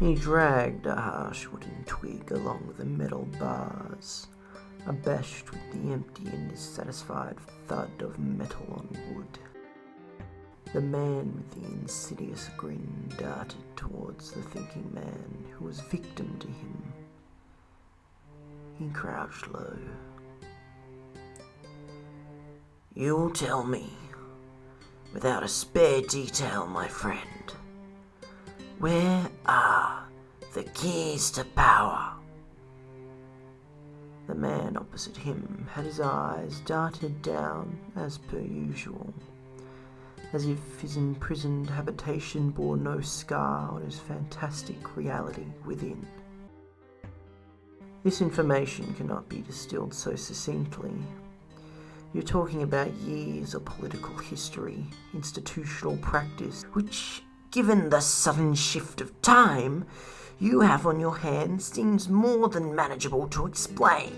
He dragged a harsh wooden twig along the metal bars, abashed with the empty and dissatisfied thud of metal on wood. The man with the insidious grin darted towards the thinking man who was victim to him. He crouched low. You'll tell me, without a spare detail, my friend, where are keys to power? The man opposite him had his eyes darted down as per usual, as if his imprisoned habitation bore no scar on his fantastic reality within. This information cannot be distilled so succinctly. You're talking about years of political history, institutional practice, which given the sudden shift of time you have on your hands, seems more than manageable to explain.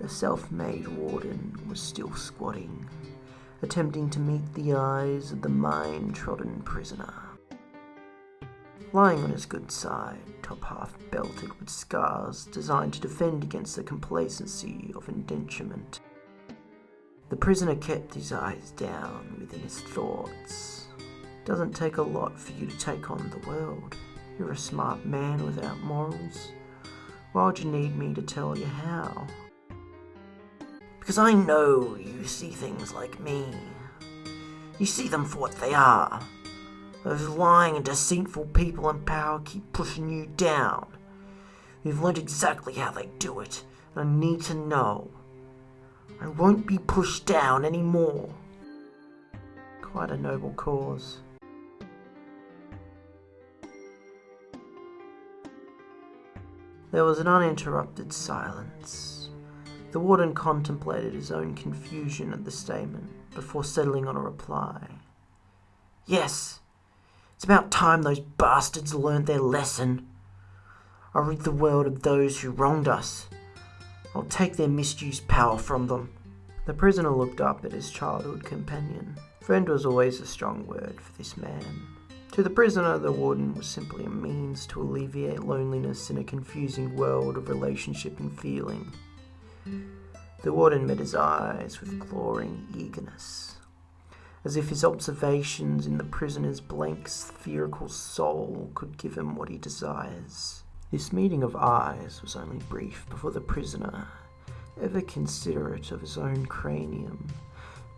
The self made warden was still squatting, attempting to meet the eyes of the mine trodden prisoner. Lying on his good side, top half belted with scars designed to defend against the complacency of indenturement. The prisoner kept his eyes down within his thoughts doesn't take a lot for you to take on the world. You're a smart man without morals. Why would you need me to tell you how? Because I know you see things like me. You see them for what they are. Those lying and deceitful people in power keep pushing you down. You've learned exactly how they do it, and I need to know. I won't be pushed down anymore. Quite a noble cause. There was an uninterrupted silence. The warden contemplated his own confusion at the statement before settling on a reply. Yes, it's about time those bastards learned their lesson. I'll rid the world of those who wronged us. I'll take their misused power from them. The prisoner looked up at his childhood companion. Friend was always a strong word for this man. To the prisoner, the warden was simply a means to alleviate loneliness in a confusing world of relationship and feeling. The warden met his eyes with glowing eagerness, as if his observations in the prisoner's blank spherical soul could give him what he desires. This meeting of eyes was only brief before the prisoner, ever considerate of his own cranium,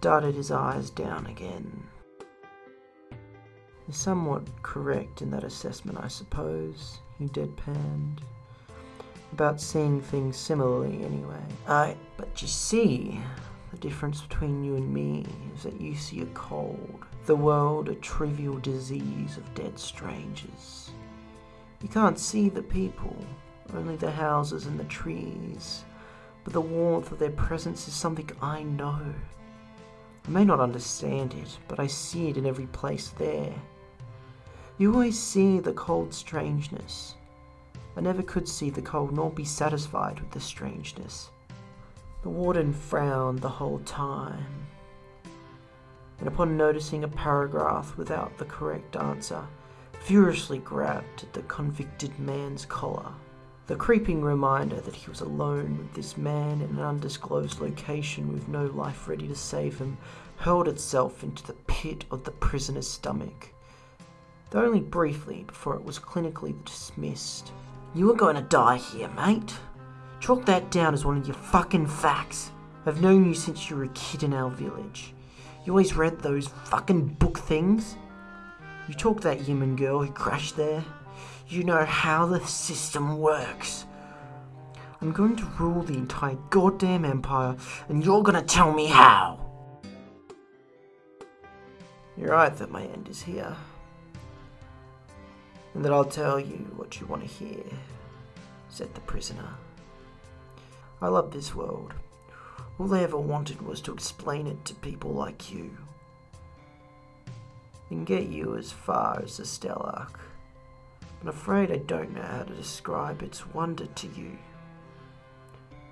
darted his eyes down again is somewhat correct in that assessment, I suppose, he deadpanned. About seeing things similarly, anyway. I, but you see, the difference between you and me is that you see a cold, the world a trivial disease of dead strangers. You can't see the people, only the houses and the trees, but the warmth of their presence is something I know. I may not understand it, but I see it in every place there. You always see the cold strangeness. I never could see the cold nor be satisfied with the strangeness. The warden frowned the whole time, and upon noticing a paragraph without the correct answer, furiously grabbed at the convicted man's collar. The creeping reminder that he was alone with this man in an undisclosed location with no life ready to save him hurled itself into the pit of the prisoner's stomach though only briefly before it was clinically dismissed. You were going to die here, mate. Chalk that down as one of your fucking facts. I've known you since you were a kid in our village. You always read those fucking book things. You talk that human girl who crashed there. You know how the system works. I'm going to rule the entire goddamn empire, and you're gonna tell me how. You're right that my end is here and that I'll tell you what you want to hear, said the prisoner. I love this world. All they ever wanted was to explain it to people like you. And get you as far as the Stelarch. I'm afraid I don't know how to describe its wonder to you.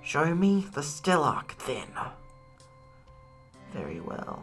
Show me the Stelarch then. Very well.